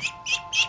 Shh, shh, shh.